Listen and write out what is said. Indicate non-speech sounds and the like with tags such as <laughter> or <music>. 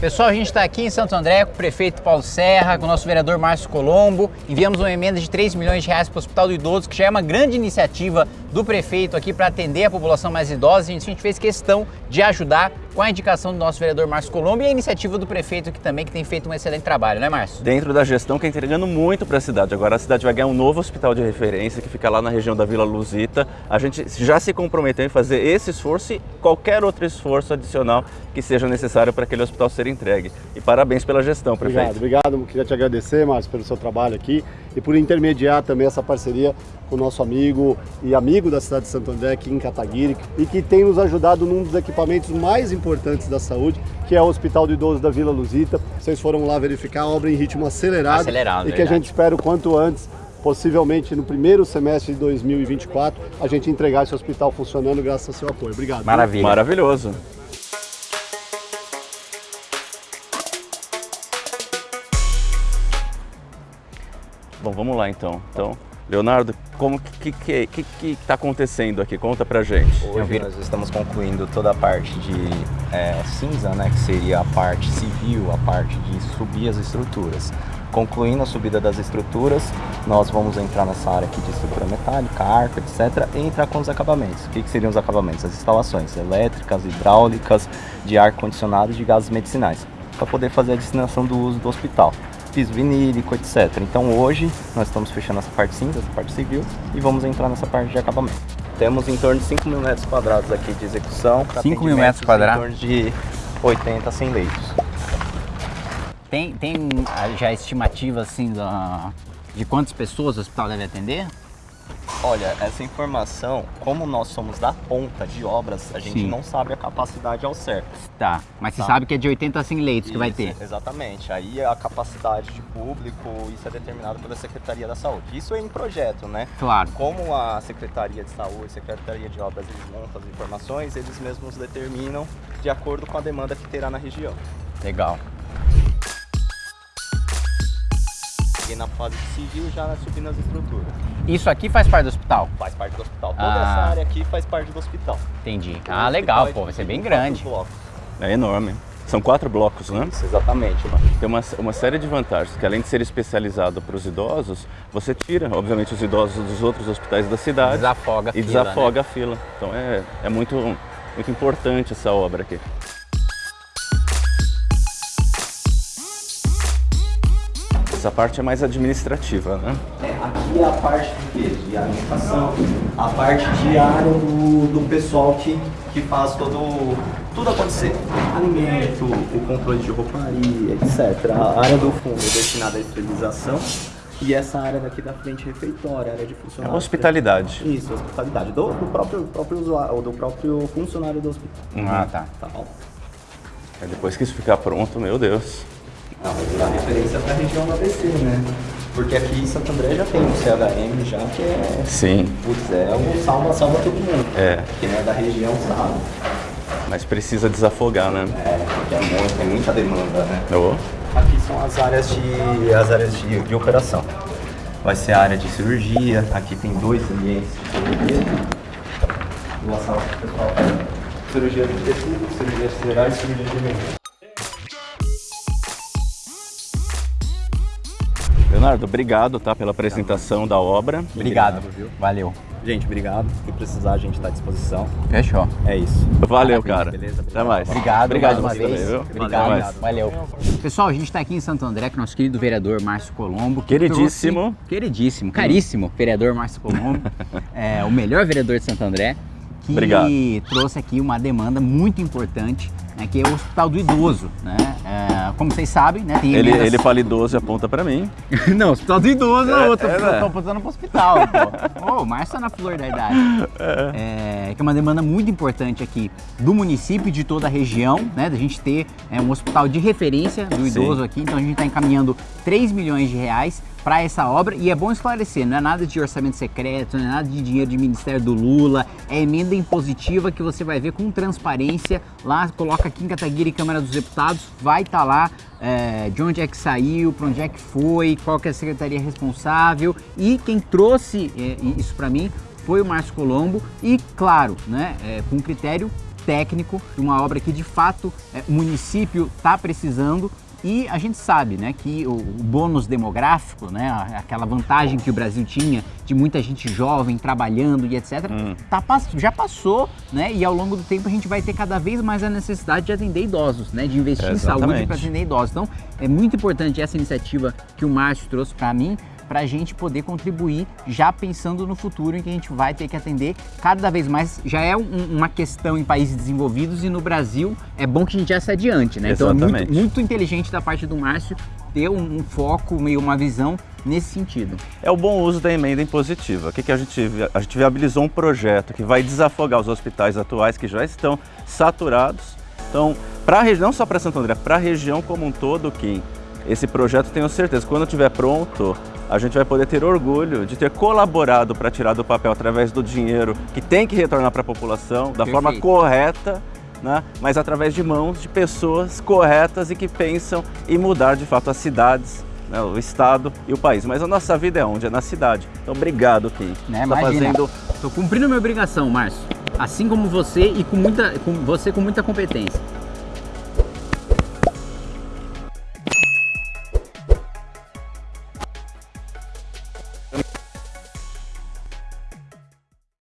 Pessoal, a gente está aqui em Santo André com o prefeito Paulo Serra, com o nosso vereador Márcio Colombo. Enviamos uma emenda de 3 milhões de reais para o Hospital do Idoso, que já é uma grande iniciativa do prefeito aqui para atender a população mais idosa. A gente fez questão de ajudar com a indicação do nosso vereador Márcio Colombo e a iniciativa do prefeito aqui também, que tem feito um excelente trabalho, né Márcio? Dentro da gestão que está entregando muito para a cidade. Agora a cidade vai ganhar um novo hospital de referência que fica lá na região da Vila Luzita. A gente já se comprometeu em fazer esse esforço e qualquer outro esforço adicional que seja necessário para aquele hospital ser entregue. E parabéns pela gestão, prefeito. Obrigado, obrigado. Queria te agradecer, Márcio, pelo seu trabalho aqui e por intermediar também essa parceria com o nosso amigo e amigo da cidade de Santo André, aqui em Cataguiri, e que tem nos ajudado num dos equipamentos mais importantes da saúde, que é o Hospital do Idoso da Vila Luzita. Vocês foram lá verificar a obra em ritmo acelerado, acelerado e que a gente espera o quanto antes possivelmente no primeiro semestre de 2024, a gente entregar esse hospital funcionando graças ao seu apoio. Obrigado. Maravilha. Maravilhoso. Bom, vamos lá então. Então, Leonardo, como que que que que está acontecendo aqui? Conta pra gente. Hoje nós estamos concluindo toda a parte de é, cinza, né, que seria a parte civil, a parte de subir as estruturas. Concluindo a subida das estruturas, nós vamos entrar nessa área aqui de estrutura metálica, arco, etc. e entrar com os acabamentos. O que, que seriam os acabamentos? As instalações elétricas, hidráulicas, de ar-condicionado e de gases medicinais, para poder fazer a destinação do uso do hospital piso vinílico, etc. Então hoje nós estamos fechando essa parte cinza, essa parte civil, e vamos entrar nessa parte de acabamento. Temos em torno de 5 mil metros quadrados aqui de execução. 5 mil metros quadrados? Em torno de 80 a 100 leitos. Tem, tem já estimativa assim da, de quantas pessoas o hospital deve atender? Olha, essa informação, como nós somos da ponta de obras, a gente Sim. não sabe a capacidade ao certo. Tá, mas você tá. sabe que é de 80 a 100 leitos isso, que vai ter. Exatamente, aí a capacidade de público, isso é determinado pela Secretaria da Saúde. Isso é em projeto, né? Claro. Como a Secretaria de Saúde, Secretaria de Obras, eles montam as informações, eles mesmos determinam de acordo com a demanda que terá na região. Legal. E na fase civil já subindo as estruturas. Isso aqui faz parte do hospital? Faz parte do hospital. Toda ah. essa área aqui faz parte do hospital. Entendi. ah, legal, pô, vai ser bem grande. É enorme. São quatro blocos, né? Isso, exatamente. Tem uma, uma série de vantagens, que além de ser especializado para os idosos, você tira, obviamente, os idosos dos outros hospitais da cidade. Desafoga a e fila, desafoga né? a fila. Então é, é muito, muito importante essa obra aqui. Essa parte é mais administrativa, né? É, aqui é a parte de, de alimentação, a parte diária do, do pessoal que, que faz todo, tudo acontecer. Alimento, o controle de rouparia, etc. A área do fundo é destinada à esterilização. E essa área daqui da frente, refeitório, área de funcionário. É hospitalidade. Isso, hospitalidade. Do, do, próprio, próprio usuário, do próprio funcionário do hospital. Ah, tá. Tá bom. depois que isso ficar pronto, meu Deus. Não, virar referência para a região do ABC, né? Porque aqui em Santo André já tem um CHM já que é... Sim. Putz, é um salva, salva todo mundo. É. Quem é da região sabe. Mas precisa desafogar, né? É, porque é muito, tem muita demanda, né? Oh. Aqui são as áreas de, as áreas de, de operação. Vai ser a área de cirurgia, aqui tem dois ambientes de cirurgia. Para o pessoal. Cirurgia de tecido, cirurgia geral e cirurgia de emergência. Leonardo, obrigado tá, pela apresentação da obra. Obrigado, viu? Valeu. Gente, obrigado. Se precisar, a gente está à disposição. Fechou. É isso. Valeu, cara. Beleza? Até mais. Obrigado. Obrigado uma vez. Também, obrigado. Valeu. Valeu. Pessoal, a gente está aqui em Santo André com nosso querido vereador Márcio Colombo. Que queridíssimo. Trouxe, queridíssimo, caríssimo vereador Márcio Colombo. <laughs> é, o melhor vereador de Santo André. Que obrigado. trouxe aqui uma demanda muito importante né, que é o Hospital do Idoso, né? É, como vocês sabem, né? Tem ele, ele fala idoso e aponta pra mim. <laughs> não, Hospital do Idoso é, outro, é, eu tô apontando pro hospital, pô. <laughs> Oh, o Márcio tá na flor da idade. É. é. que é uma demanda muito importante aqui do município e de toda a região, né? Da gente ter é, um hospital de referência do idoso Sim. aqui, então a gente está encaminhando 3 milhões de reais para essa obra e é bom esclarecer, não é nada de orçamento secreto, não é nada de dinheiro de Ministério do Lula, é emenda impositiva que você vai ver com transparência. Lá, coloca aqui em Cataguiri Câmara dos Deputados, vai estar tá lá é, de onde é que saiu, para onde é que foi, qual que é a secretaria responsável. E quem trouxe é, isso para mim foi o Márcio Colombo e, claro, né, é, com critério técnico, uma obra que de fato é, o município está precisando e a gente sabe né, que o, o bônus demográfico, né, aquela vantagem que o Brasil tinha de muita gente jovem trabalhando e etc., hum. tá, já passou né, e ao longo do tempo a gente vai ter cada vez mais a necessidade de atender idosos, né, de investir é, em saúde para atender idosos. Então é muito importante essa iniciativa que o Márcio trouxe para mim para a gente poder contribuir já pensando no futuro em que a gente vai ter que atender cada vez mais. Já é um, uma questão em países desenvolvidos e no Brasil é bom que a gente já se adiante, né? Exatamente. Então é muito, muito inteligente da parte do Márcio ter um, um foco, meio uma visão nesse sentido. É o bom uso da emenda impositiva. O que, que a gente a gente viabilizou um projeto que vai desafogar os hospitais atuais que já estão saturados. Então, para a região, não só para Santo André, para a região como um todo, Kim, esse projeto tenho certeza, quando estiver pronto, a gente vai poder ter orgulho de ter colaborado para tirar do papel através do dinheiro que tem que retornar para a população da Perfeito. forma correta, né? mas através de mãos de pessoas corretas e que pensam em mudar de fato as cidades né, o estado e o país. Mas a nossa vida é onde? É na cidade. Então, obrigado, Kim. Né, tá fazendo... Estou cumprindo minha obrigação, Márcio. Assim como você e com muita, com você com muita competência.